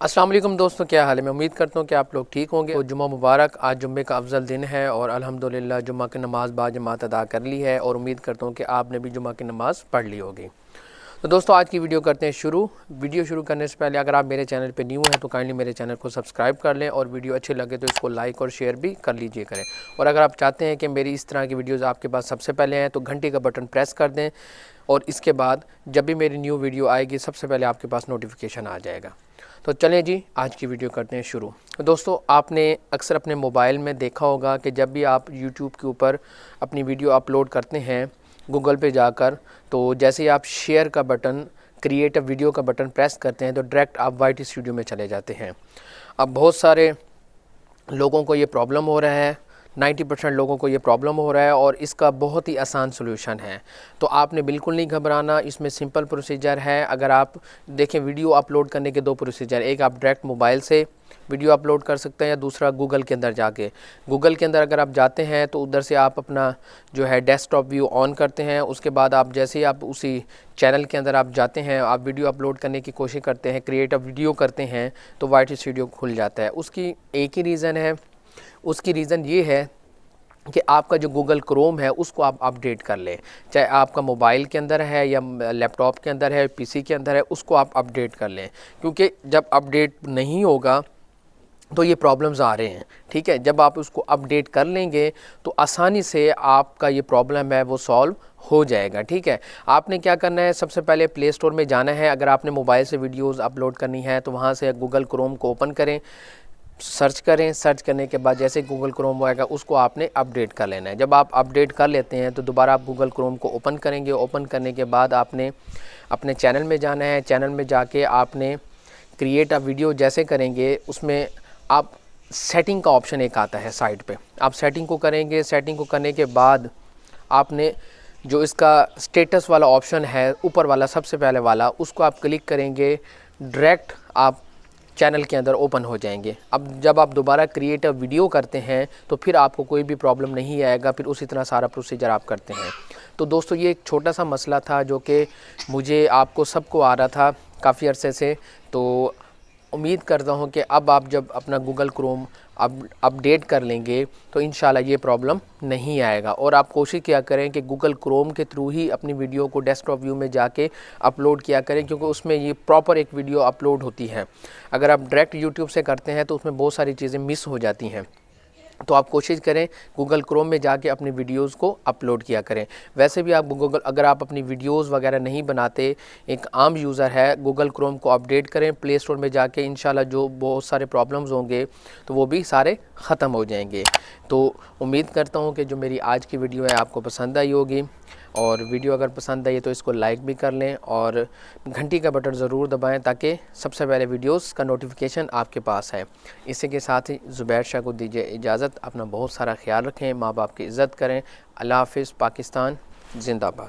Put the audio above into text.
السلام علیکم دوستوں کیا حال ہے؟ میں امید کرتا ہوں کہ آپ لوگ ٹھیک ہوں گے۔ جمعہ مبارک، آج جمعے کا افضل دن ہے اور الحمدللہ جمعہ کی نماز با جماعت ادا کر لی ہے اور امید کرتا ہوں کہ آپ نے بھی جمعہ کی نماز پڑھ لی ہوگی۔ تو دوستو، آج کی ویڈیو کرتے ہیں شروع۔ ویڈیو شروع کرنے سے پہلے اگر آپ میرے چینل پہ نیو ہیں تو کائنڈلی میرے چینل کو سبسکرائب کر لیں اور ویڈیو اچھے لگے تو اس کو لائک اور شیئر بھی کر لیجیے کریں۔ اور اگر آپ چاہتے ہیں کہ میری اس طرح کی ویڈیوز آپ کے پاس سب سے پہلے ہیں تو گھنٹی کا بٹن پریس کر دیں اور اس کے بعد جب بھی میری نیو ویڈیو آئے گی سب سے پہلے آپ کے پاس نوٹیفیکیشن آ جائے گا۔ تو چلیں جی آج کی ویڈیو کرتے ہیں شروع۔ دوستو، آپ نے اکثر اپنے موبائل میں دیکھا ہوگا کہ جب بھی آپ یوٹیوب کے اوپر اپنی ویڈیو اپلوڈ کرتے ہیں، گوگل پہ جا کر، تو جیسے ہی آپ شیئر کا بٹن کریٹ ویڈیو کا بٹن پریس کرتے ہیں، تو ڈائریکٹ آپ وائٹ اسٹوڈیو میں چلے جاتے ہیں۔ اب بہت سارے لوگوں کو یہ پرابلم ہو رہا ہے۔ نائنٹی پرسینٹ لوگوں کو یہ پرابلم ہو رہا ہے اور اس کا بہت ہی آسان سلوشن ہے۔ تو آپ نے بالکل نہیں گھبرانا، اس میں سمپل پروسیجر ہے۔ اگر آپ دیکھیں ویڈیو اپلوڈ کرنے کے دو پروسیجر، ایک آپ ڈائریکٹ موبائل سے ویڈیو اپلوڈ کر سکتے ہیں یا دوسرا گوگل کے اندر جا کے۔ گوگل کے اندر اگر آپ جاتے ہیں تو ادھر سے آپ اپنا جو ہے ڈیسک ٹاپ ویو آن کرتے ہیں۔ اس کے بعد آپ جیسے ہی آپ اسی چینل کے اندر آپ جاتے ہیں، آپ ویڈیو اپلوڈ کرنے کی کوشش کرتے ہیں کریٹ ویڈیو کرتے ہیں تو وائٹ اسٹوڈیو کھل جاتا ہے۔ اس کی ایک ہی ریزن ہے اس کی ریزن یہ ہے کہ آپ کا جو گوگل کروم ہے، اس کو آپ اپڈیٹ کر لیں۔ چاہے آپ کا موبائل کے اندر ہے یا لیپ ٹاپ کے اندر ہے پی سی کے اندر ہے، اس کو آپ اپڈیٹ کر لیں۔ کیونکہ جب اپڈیٹ نہیں ہوگا تو یہ پرابلمز آ رہے ہیں۔ ٹھیک ہے؟ جب آپ اس کو اپڈیٹ کر لیں گے تو آسانی سے آپ کا یہ پرابلم ہے وہ سالو ہو جائے گا۔ ٹھیک ہے؟ آپ نے کیا کرنا ہے؟ سب سے پہلے پلے اسٹور میں جانا ہے۔ اگر آپ نے موبائل سے ویڈیوز اپلوڈ کرنی ہے تو وہاں سے گوگل کروم کو اوپن کریں۔ سرچ کریں، سرچ کرنے کے بعد جیسے گوگل کروم آئے گا، اس کو آپ نے اپڈیٹ کر لینا ہے۔ جب آپ اپڈیٹ کر لیتے ہیں تو دوبارہ آپ گوگل کروم کو اوپن کریں گے۔ اوپن کرنے کے بعد آپ نے اپنے چینل میں جانا ہے۔ چینل میں جا کے آپ نے کریٹ اے ویڈیو جیسے کریں گے، اس میں آپ سیٹنگ کا آپشن ایک آتا ہے سائٹ پہ۔ آپ سیٹنگ کو کریں گے۔ سیٹنگ کو کرنے کے بعد آپ نے جو اس کا سٹیٹس والا آپشن ہے، اوپر والا، سب سے پہلے والا، اس کو آپ کلک کریں گے۔ ڈائریکٹ آپ چینل کے اندر اوپن ہو جائیں گے۔ اب جب آپ دوبارہ کریٹ ویڈیو کرتے ہیں تو پھر آپ کو کوئی بھی پرابلم نہیں آئے گا، پھر اسی طرح سارا پروسیجر آپ کرتے ہیں۔ تو دوستو، یہ ایک چھوٹا سا مسئلہ تھا جو کہ مجھے آپ کو سب کو آ رہا تھا کافی عرصے سے۔ تو امید کرتا ہوں کہ اب آپ جب اپنا گوگل کروم اپ، اپڈیٹ کر لیں گے تو انشاءاللہ یہ پرابلم نہیں آئے گا اور آپ کوشش کیا کریں کہ گوگل کروم کے تھرو ہی اپنی ویڈیو کو ڈیسک ٹاپ ویو میں جا کے اپلوڈ کیا کریں کیونکہ اس میں یہ پراپر ایک ویڈیو اپلوڈ ہوتی ہے۔ اگر آپ ڈائریکٹ یوٹیوب سے کرتے ہیں تو اس میں بہت ساری چیزیں مس ہو جاتی ہیں۔ تو آپ کوشش کریں گوگل کروم میں جا کے اپنی ویڈیوز کو اپلوڈ کیا کریں۔ ویسے بھی آپ گوگل، اگر آپ اپنی ویڈیوز وغیرہ نہیں بناتے، ایک عام یوزر ہے، گوگل کروم کو اپڈیٹ کریں، پلے اسٹور میں جا کے انشاءاللہ جو بہت سارے پرابلمز ہوں گے تو وہ بھی سارے ختم ہو جائیں گے۔ تو امید کرتا ہوں کہ جو میری آج کی ویڈیو ہے آپ کو پسند آئی ہوگی۔ اور ویڈیو اگر پسند آئی تو اس کو لائک بھی کر لیں اور گھنٹی کا بٹن ضرور دبائیں تاکہ سب سے پہلے ویڈیوز کا نوٹیفیکیشن آپ کے پاس ہے اسی کے ساتھ ہی زبیر شاہ کو دیجیے اجازت۔ اپنا بہت سارا خیال رکھیں، ماں باپ کی عزت کریں۔ اللہ حافظ، پاکستان، زندہ باد